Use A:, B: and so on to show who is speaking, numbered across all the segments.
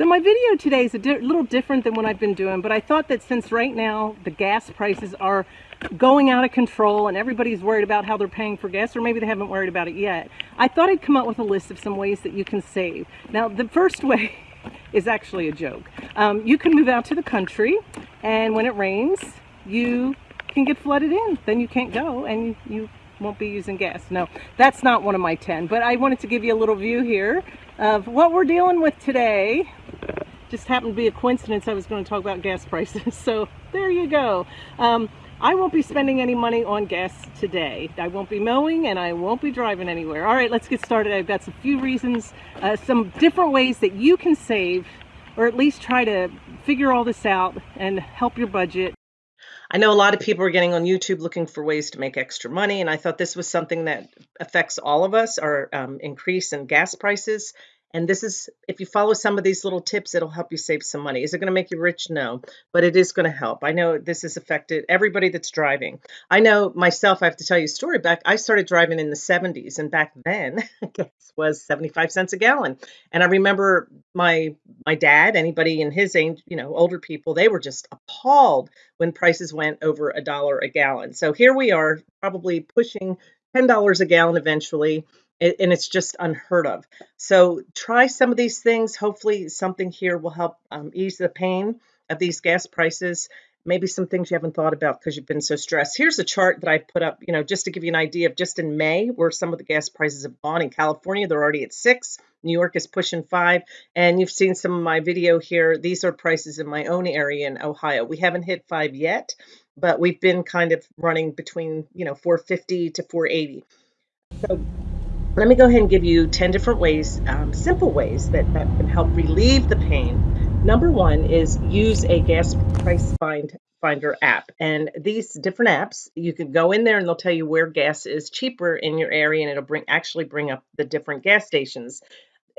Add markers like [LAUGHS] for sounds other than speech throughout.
A: So my video today is a di little different than what I've been doing, but I thought that since right now the gas prices are going out of control and everybody's worried about how they're paying for gas, or maybe they haven't worried about it yet, I thought I'd come up with a list of some ways that you can save. Now, the first way [LAUGHS] is actually a joke. Um, you can move out to the country, and when it rains, you can get flooded in. Then you can't go, and you, you won't be using gas. No, that's not one of my 10, but I wanted to give you a little view here of what we're dealing with today. Just happened to be a coincidence I was going to talk about gas prices. [LAUGHS] So there you go. Um, I won't be spending any money on gas today. I won't be mowing and I won't be driving anywhere. All right, let's get started. I've got some few reasons, uh, some different ways that you can save or at least try to figure all this out and help your budget I know a lot of people are getting on YouTube looking for ways to make extra money, and I thought this was something that affects all of us, our um, increase in gas prices. And this is, if you follow some of these little tips, it'll help you save some money. Is it going to make you rich? No, but it is going to help. I know this has affected everybody that's driving. I know myself, I have to tell you a story back. I started driving in the 70s, and back then, [LAUGHS] gas was 75 cents a gallon. And I remember my my dad, anybody in his age, you know, older people, they were just appalled when prices went over a dollar a gallon. So here we are, probably pushing $10 a gallon eventually and it's just unheard of. So try some of these things. Hopefully, something here will help um, ease the pain of these gas prices. Maybe some things you haven't thought about because you've been so stressed. Here's a chart that I put up, you know, just to give you an idea of just in May where some of the gas prices have gone. In California, they're already at six. New York is pushing five. And you've seen some of my video here. These are prices in my own area in Ohio. We haven't hit five yet, but we've been kind of running between, you know, 450 to 480. So let me go ahead and give you 10 different ways, um, simple ways that, that can help relieve the pain. Number one is use a gas price find finder app. And these different apps, you can go in there and they'll tell you where gas is cheaper in your area and it'll bring actually bring up the different gas stations.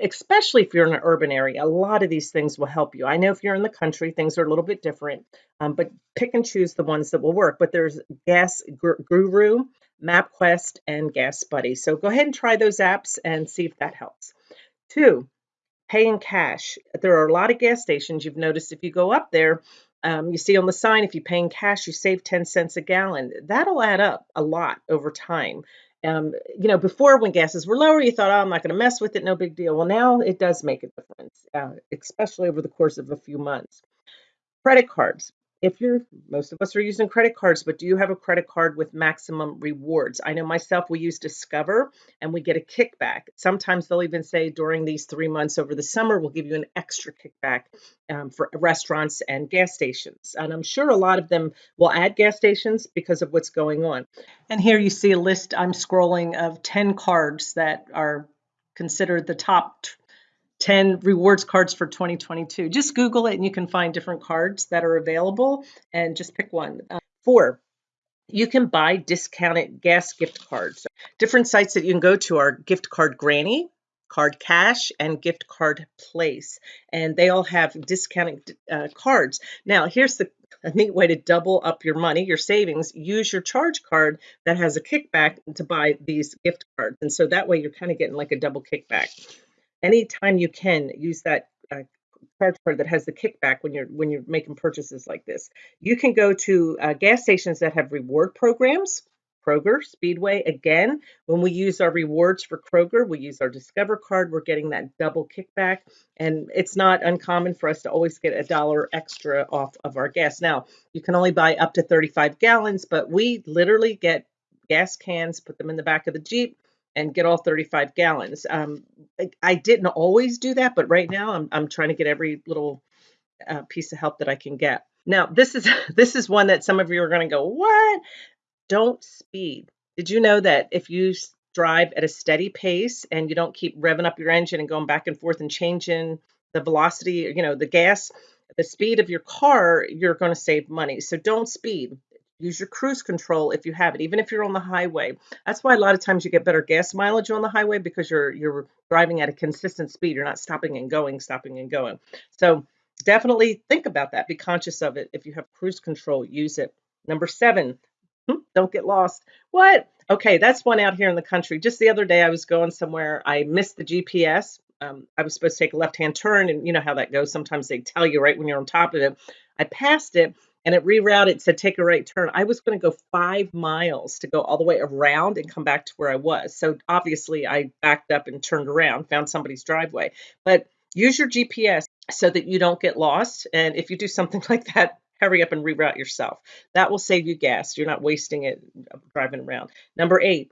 A: Especially if you're in an urban area, a lot of these things will help you. I know if you're in the country, things are a little bit different, um, but pick and choose the ones that will work. But there's Gas Guru, MapQuest, and Gas Buddy. So go ahead and try those apps and see if that helps. Two, pay in cash. There are a lot of gas stations. You've noticed if you go up there, um, you see on the sign, if you pay in cash, you save 10 cents a gallon. That'll add up a lot over time. Um, you know, before when gases were lower, you thought, oh, I'm not going to mess with it, no big deal. Well, now it does make a difference, uh, especially over the course of a few months. Credit cards if you're most of us are using credit cards but do you have a credit card with maximum rewards? I know myself we use discover and we get a kickback. Sometimes they'll even say during these three months over the summer we'll give you an extra kickback um, for restaurants and gas stations. And i'm sure a lot of them will add gas stations because of what's going on. And here you see a list i'm scrolling of 10 cards that are considered the top 10 rewards cards for 2022. Just Google it and you can find different cards that are available and just pick one. Uh, four, you can buy discounted gas gift cards. Different sites that you can go to are Gift Card Granny, Card Cash, and Gift Card Place. And they all have discounted uh, cards. Now, here's the a neat way to double up your money, your savings. Use your charge card that has a kickback to buy these gift cards. And so that way you're kind of getting like a double kickback anytime you can use that uh, charge card that has the kickback when you're when you're making purchases like this. You can go to uh, gas stations that have reward programs. Kroger, Speedway. Again, when we use our rewards for Kroger, we use our Discover card. We're getting that double kickback, and it's not uncommon for us to always get a dollar extra off of our gas. Now, you can only buy up to 35 gallons, but we literally get gas cans, put them in the back of the Jeep, and get all 35 gallons. Um, I, I, didn't always do that, but right now I'm, I'm trying to get every little uh, piece of help that I can get. Now, this is [LAUGHS] this is one that some of you are going to go, what? Don't speed. Did you know that if you drive at a steady pace and you don't keep revving up your engine and going back and forth and changing the velocity, you know, the gas, the speed of your car, you're going to save money. So don't speed. Use your cruise control if you have it, even if you're on the highway. That's why a lot of times you get better gas mileage on the highway because you're you're driving at a consistent speed. You're not stopping and going, stopping and going. So definitely think about that. Be conscious of it. If you have cruise control, use it. Number seven, hmm, don't get lost. What? Okay, that's one out here in the country. Just the other day, I was going somewhere. I missed the GPS. um, I was supposed to take a left hand turn, and you know how that goes. Sometimes they tell you right when you're on top of it. I passed it, and it rerouted, said take a right turn. I was going to go five miles to go all the way around and come back to where I was. So obviously, I backed up and turned around, found somebody's driveway. But use your GPS so that you don't get lost. And if you do something [LAUGHS] like that, hurry up and reroute yourself. That will save you gas. You're not wasting it uh, driving around. Number eight,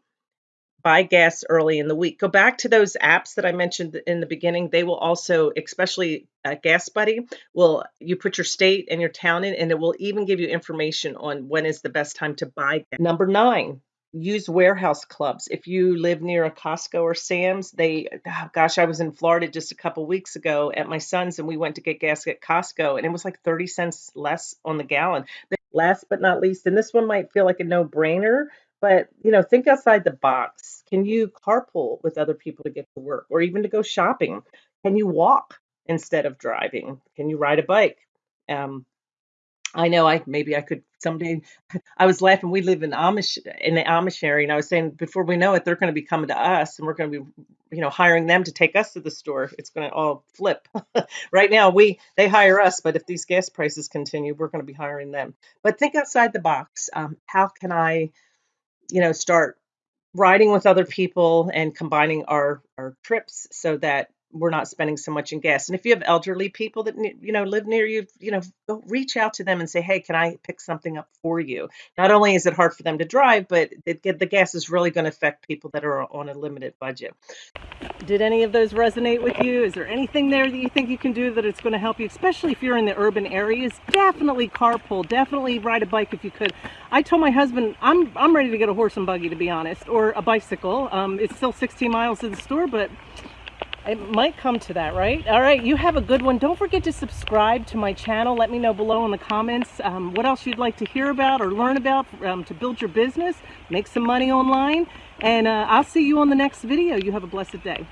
A: buy gas early in the week. Go back to those apps that I mentioned in the beginning. They will also, especially uh, Gas Buddy, will you put your state and your town in, and it will even give you information on when is the best time to buy. Gas. Number nine, use warehouse clubs. If you live near a Costco or Sam's, they, oh gosh, I was in Florida just a couple weeks ago at my son's, and we went to get gas at Costco, and it was like 30 cents less on the gallon. Last but not least, and this one might feel like a no brainer, but you know, think outside the box. Can you carpool with other people to get to work or even to go shopping? Can you walk instead of driving? Can you ride a bike? Um, I know I maybe I could someday. I was laughing. We live in Amish in the Amish area, and I was saying before we know it, they're going to be coming to us, and we're going to be, you know, hiring them to take us to the store. It's going to all flip. [LAUGHS] right now, we they hire us, but if these gas prices continue, we're going to be hiring them. But think outside the box. Um, how can I, you know, start riding with other people and combining our our trips so that we're not spending so much in gas. And if you have elderly people that you know live near you, you know, reach out to them and say, "Hey, can I pick something up for you?" Not only is it hard for them to drive, but it, the gas is really going to affect people that are on a limited budget. Did any of those resonate with you? Is there anything there that you think you can do that it's going to help you, especially if you're in the urban areas? Definitely carpool. Definitely ride a bike if you could. I told my husband I'm I'm ready to get a horse and buggy to be honest, or a bicycle. Um, it's still 16 miles to the store, but it might come to that, right? All right, you have a good one. Don't forget to subscribe to my channel. Let me know below in the comments um, what else you'd like to hear about or learn about um, to build your business, make some money online. And uh, I'll see you on the next video. You have a blessed day.